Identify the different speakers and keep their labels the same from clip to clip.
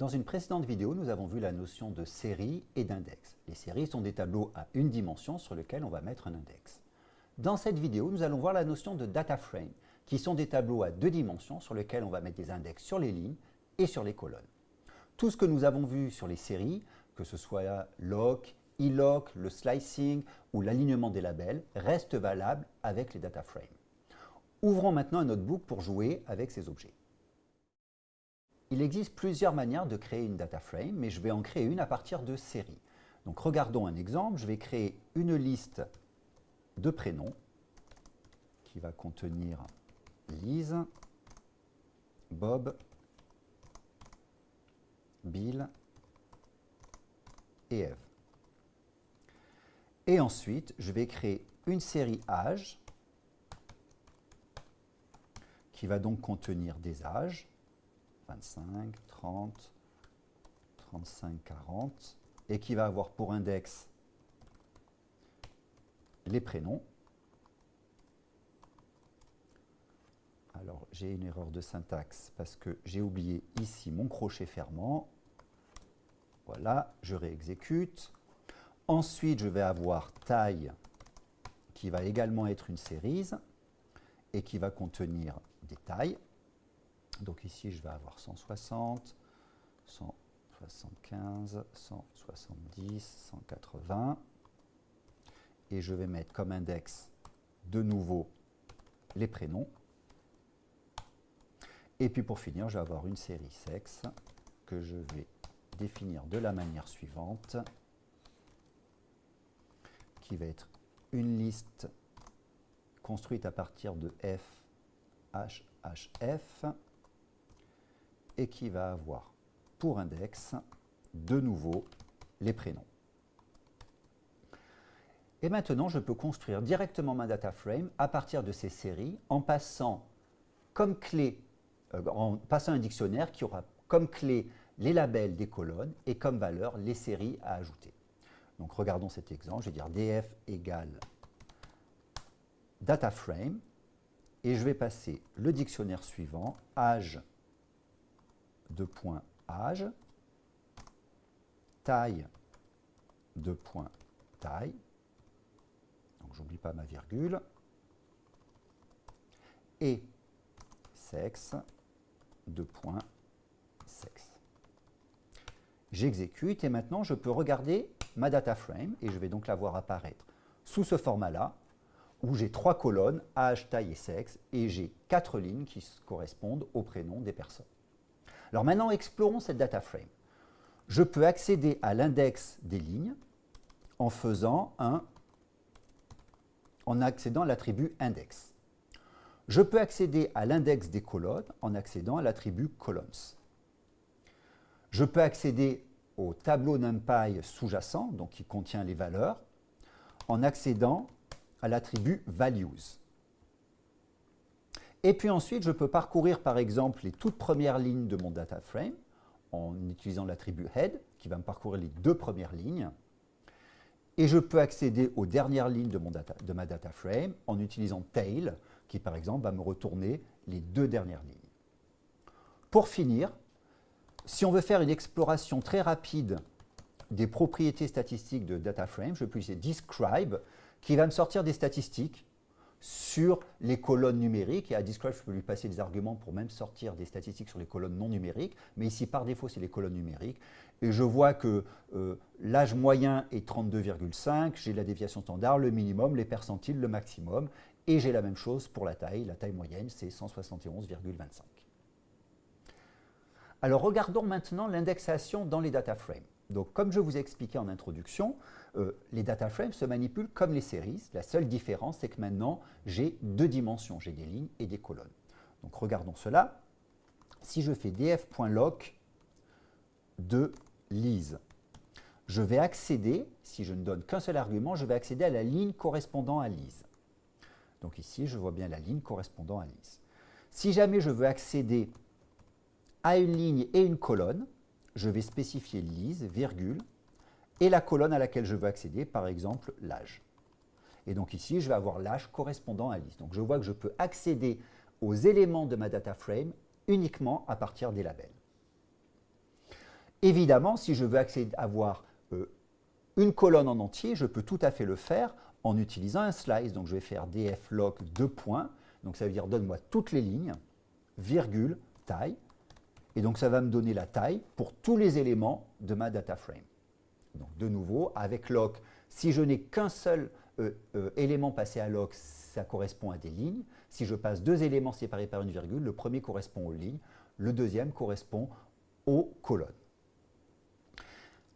Speaker 1: Dans une précédente vidéo, nous avons vu la notion de série et d'index. Les séries sont des tableaux à une dimension sur lesquels on va mettre un index. Dans cette vidéo, nous allons voir la notion de data frame, qui sont des tableaux à deux dimensions sur lesquels on va mettre des index sur les lignes et sur les colonnes. Tout ce que nous avons vu sur les séries, que ce soit lock, e-lock, le slicing ou l'alignement des labels, reste valable avec les data frames. Ouvrons maintenant un notebook pour jouer avec ces objets. Il existe plusieurs manières de créer une data frame, mais je vais en créer une à partir de séries. Donc regardons un exemple, je vais créer une liste de prénoms qui va contenir Lise, Bob, Bill et Eve. Et ensuite, je vais créer une série âge qui va donc contenir des âges 25, 30, 35, 40, et qui va avoir pour index les prénoms. Alors, j'ai une erreur de syntaxe parce que j'ai oublié ici mon crochet fermant. Voilà, je réexécute. Ensuite, je vais avoir taille qui va également être une série et qui va contenir des tailles. Donc ici, je vais avoir 160, 175, 170, 180. Et je vais mettre comme index de nouveau les prénoms. Et puis pour finir, je vais avoir une série sexe que je vais définir de la manière suivante, qui va être une liste construite à partir de F, H, H, F, et qui va avoir pour index, de nouveau, les prénoms. Et maintenant, je peux construire directement ma data frame à partir de ces séries en passant comme clé, euh, en passant un dictionnaire qui aura comme clé les labels des colonnes et comme valeur les séries à ajouter. Donc regardons cet exemple, je vais dire df égale data frame et je vais passer le dictionnaire suivant, âge de points âge, taille de points taille, donc j'oublie pas ma virgule, et sexe de points sexe. J'exécute et maintenant je peux regarder ma data frame et je vais donc la voir apparaître sous ce format-là où j'ai trois colonnes, âge, taille et sexe, et j'ai quatre lignes qui correspondent aux prénoms des personnes. Alors maintenant, explorons cette data frame. Je peux accéder à l'index des lignes en faisant un en accédant à l'attribut index. Je peux accéder à l'index des colonnes en accédant à l'attribut columns. Je peux accéder au tableau NumPy sous-jacent, donc qui contient les valeurs, en accédant à l'attribut values. Et puis ensuite, je peux parcourir par exemple les toutes premières lignes de mon data frame en utilisant l'attribut head qui va me parcourir les deux premières lignes. Et je peux accéder aux dernières lignes de, mon data, ma data frame en utilisant tail qui par exemple va me retourner les deux dernières lignes. Pour finir, si on veut faire une exploration très rapide des propriétés statistiques de data frame, je peux utiliser describe qui va me sortir des statistiques sur les colonnes numériques. Et à Describe, je peux lui passer des arguments pour même sortir des statistiques sur les colonnes non numériques. Mais ici, par défaut, c'est les colonnes numériques. Et je vois que euh, l'âge moyen est 32,5. J'ai la déviation standard, le minimum, les percentiles, le maximum. Et j'ai la même chose pour la taille. La taille moyenne, c'est 171,25. Alors, regardons maintenant l'indexation dans les data frames. Donc, comme je vous ai expliqué en introduction, euh, les data frames se manipulent comme les séries. La seule différence, c'est que maintenant, j'ai deux dimensions. J'ai des lignes et des colonnes. Donc, regardons cela. Si je fais df.lock de lise, je vais accéder, si je ne donne qu'un seul argument, je vais accéder à la ligne correspondant à lise. Donc ici, je vois bien la ligne correspondant à lise. Si jamais je veux accéder à une ligne et une colonne, je vais spécifier lise, virgule, et la colonne à laquelle je veux accéder, par exemple l'âge. Et donc ici, je vais avoir l'âge correspondant à lise. Donc je vois que je peux accéder aux éléments de ma data frame uniquement à partir des labels. Évidemment, si je veux avoir euh, une colonne en entier, je peux tout à fait le faire en utilisant un slice. Donc je vais faire dflock 2 points, donc ça veut dire donne-moi toutes les lignes, virgule, taille, et donc ça va me donner la taille pour tous les éléments de ma data frame. Donc de nouveau, avec lock, si je n'ai qu'un seul euh, euh, élément passé à lock, ça correspond à des lignes. Si je passe deux éléments séparés par une virgule, le premier correspond aux lignes, le deuxième correspond aux colonnes.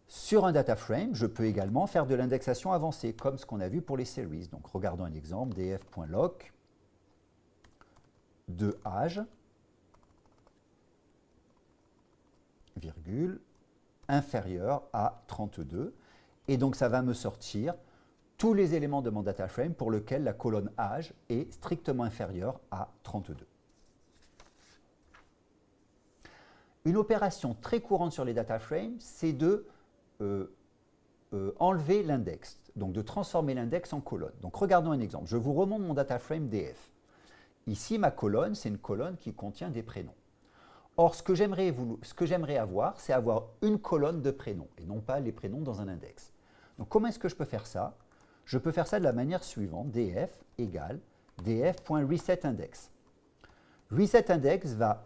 Speaker 1: Sur un data frame, je peux également faire de l'indexation avancée, comme ce qu'on a vu pour les series. Donc regardons un exemple, df.lock de âge, virgule, inférieur à 32. Et donc ça va me sortir tous les éléments de mon data frame pour lesquels la colonne âge est strictement inférieure à 32. Une opération très courante sur les data frames, c'est de euh, euh, enlever l'index, donc de transformer l'index en colonne. Donc regardons un exemple. Je vous remonte mon data frame DF. Ici, ma colonne, c'est une colonne qui contient des prénoms. Or, ce que j'aimerais avoir, c'est avoir une colonne de prénoms, et non pas les prénoms dans un index. Donc comment est-ce que je peux faire ça? Je peux faire ça de la manière suivante, df égale df.resetIndex. ResetIndex va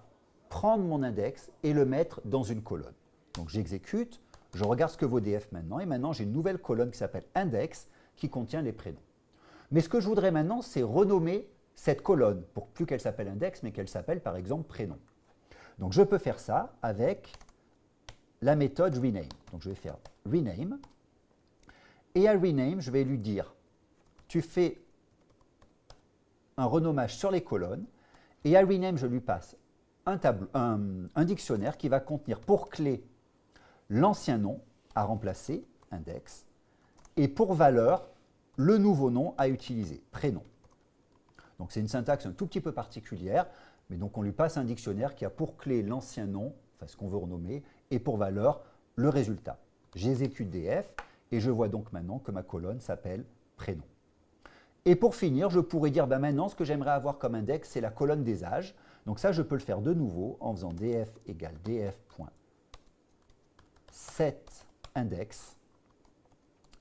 Speaker 1: prendre mon index et le mettre dans une colonne. Donc j'exécute, je regarde ce que vaut df maintenant, et maintenant j'ai une nouvelle colonne qui s'appelle index qui contient les prénoms. Mais ce que je voudrais maintenant, c'est renommer cette colonne, pour plus qu'elle s'appelle index, mais qu'elle s'appelle par exemple prénom. Donc je peux faire ça avec la méthode rename. Donc je vais faire rename, et à rename, je vais lui dire, tu fais un renommage sur les colonnes, et à rename, je lui passe un, un dictionnaire qui va contenir pour clé l'ancien nom à remplacer, index, et pour valeur, le nouveau nom à utiliser, prénom. Donc c'est une syntaxe un tout petit peu particulière, mais donc on lui passe un dictionnaire qui a pour clé l'ancien nom, enfin ce qu'on veut renommer, et pour valeur, le résultat. J'exécute df, et je vois donc maintenant que ma colonne s'appelle prénom. Et pour finir, je pourrais dire ben maintenant, ce que j'aimerais avoir comme index, c'est la colonne des âges. Donc ça, je peux le faire de nouveau en faisant df égale df.setIndex.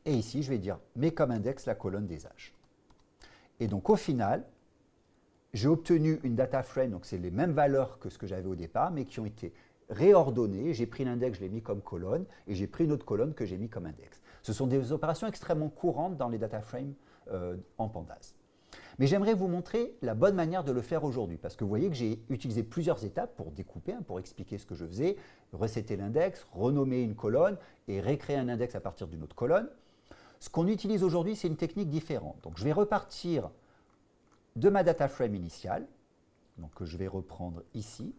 Speaker 1: Et ici, je vais dire mets comme index la colonne des âges. Et donc au final, j'ai obtenu une data frame, donc c'est les mêmes valeurs que ce que j'avais au départ, mais qui ont été réordonnées. J'ai pris l'index, je l'ai mis comme colonne, et j'ai pris une autre colonne que j'ai mis comme index. Ce sont des opérations extrêmement courantes dans les data frames euh, en Pandas. Mais j'aimerais vous montrer la bonne manière de le faire aujourd'hui, parce que vous voyez que j'ai utilisé plusieurs étapes pour découper, hein, pour expliquer ce que je faisais, resetter l'index, renommer une colonne et récréer un index à partir d'une autre colonne. Ce qu'on utilise aujourd'hui, c'est une technique différente. Donc je vais repartir de ma data frame initiale, donc que je vais reprendre ici,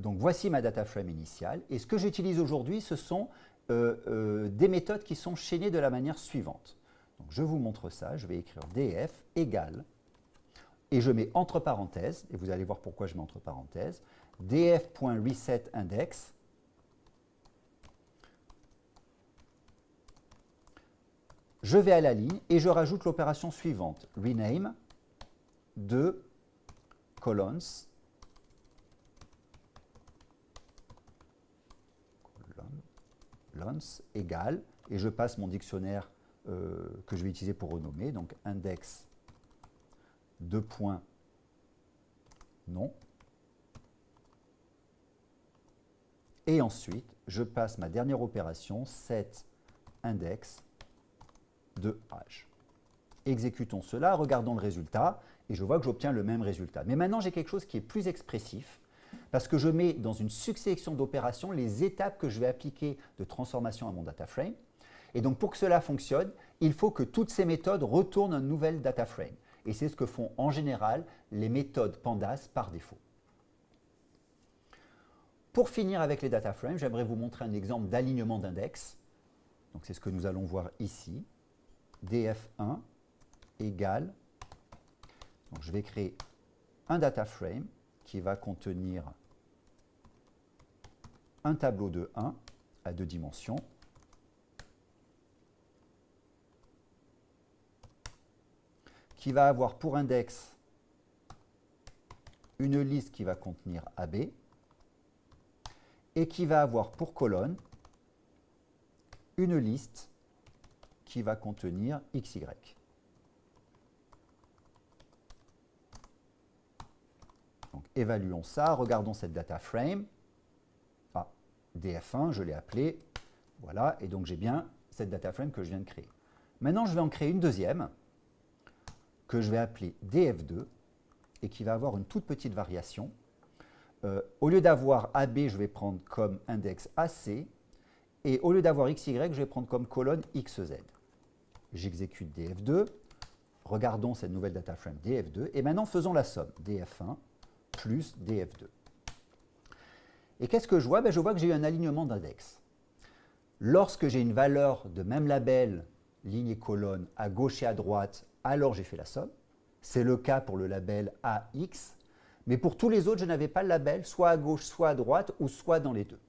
Speaker 1: Donc voici ma data frame initiale. Et ce que j'utilise aujourd'hui, ce sont euh, euh, des méthodes qui sont chaînées de la manière suivante. Je vous montre ça. Je vais écrire df égale, et je mets entre parenthèses, et vous allez voir pourquoi je mets entre parenthèses, df.resetIndex. Je vais à la ligne et je rajoute l'opération suivante, rename de colons lens égale, et je passe mon dictionnaire euh, que je vais utiliser pour renommer, donc index de points non. Et ensuite, je passe ma dernière opération, set index de âge. Exécutons cela, regardons le résultat, et je vois que j'obtiens le même résultat. Mais maintenant, j'ai quelque chose qui est plus expressif, parce que je mets dans une succession d'opérations les étapes que je vais appliquer de transformation à mon data frame. Et donc pour que cela fonctionne, il faut que toutes ces méthodes retournent un nouvel data frame. Et c'est ce que font en général les méthodes Pandas par défaut. Pour finir avec les data frames, j'aimerais vous montrer un exemple d'alignement d'index. Donc c'est ce que nous allons voir ici. Df1 égale, je vais créer un data frame qui va contenir un tableau de 1 à deux dimensions. Qui va avoir pour index une liste qui va contenir AB et qui va avoir pour colonne une liste qui va contenir XY. Donc, évaluons ça, regardons cette data frame. Ah, DF1, je l'ai appelé. Voilà, et donc j'ai bien cette data frame que je viens de créer. Maintenant, je vais en créer une deuxième que je vais appeler DF2 et qui va avoir une toute petite variation. Euh, au lieu d'avoir AB, je vais prendre comme index AC et au lieu d'avoir XY, je vais prendre comme colonne XZ. J'exécute DF2, regardons cette nouvelle data frame DF2 et maintenant faisons la somme DF1 plus DF2. Et qu'est-ce que je vois? Ben, Je vois que j'ai eu un alignement d'index. Lorsque j'ai une valeur de même label, ligne et colonne, à gauche et à droite, alors j'ai fait la somme. C'est le cas pour le label AX, mais pour tous les autres, je n'avais pas le label, soit à gauche, soit à droite, ou soit dans les deux.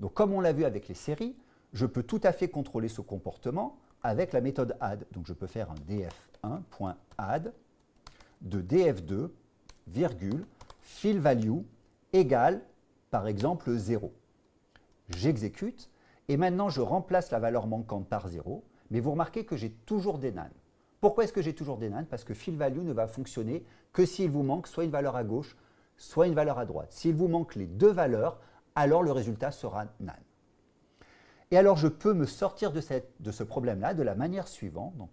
Speaker 1: Donc comme on l'a vu avec les séries, je peux tout à fait contrôler ce comportement avec la méthode add. Donc je peux faire un df1.add de df2, virgule, fill value égale, par exemple, 0. J'exécute, et maintenant je remplace la valeur manquante par 0, mais vous remarquez que j'ai toujours des nan. Pourquoi est-ce que j'ai toujours des nan Parce que fill value ne va fonctionner que s'il vous manque soit une valeur à gauche, soit une valeur à droite. S'il vous manque les deux valeurs, alors le résultat sera nan. Et alors je peux me sortir de, ce problème-là de la manière suivante. Donc,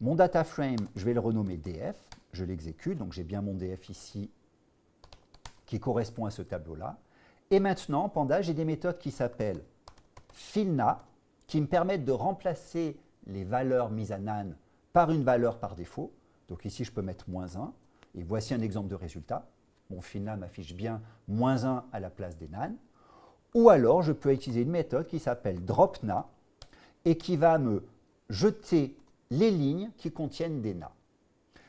Speaker 1: mon data frame, je vais le renommer df, je l'exécute, donc j'ai bien mon df ici qui correspond à ce tableau-là. Et maintenant, en Panda, j'ai des méthodes qui s'appellent filna, qui me permettent de remplacer les valeurs mises à nan par une valeur par défaut. Donc ici, je peux mettre moins 1. Et voici un exemple de résultat. Mon filna m'affiche bien moins 1 à la place des nan. Ou alors, je peux utiliser une méthode qui s'appelle dropna et qui va me jeter les lignes qui contiennent des na.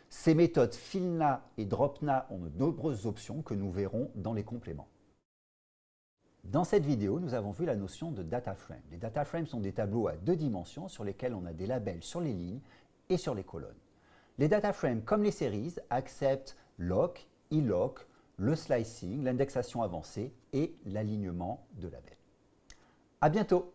Speaker 1: Ces méthodes filna et dropna ont de nombreuses options que nous verrons dans les compléments. Dans cette vidéo, nous avons vu la notion de data frame. Les data frames sont des tableaux à deux dimensions sur lesquels on a des labels sur les lignes et sur les colonnes. Les data frames, comme les séries, acceptent lock, e-lock, le slicing, l'indexation avancée et l'alignement de labels. À bientôt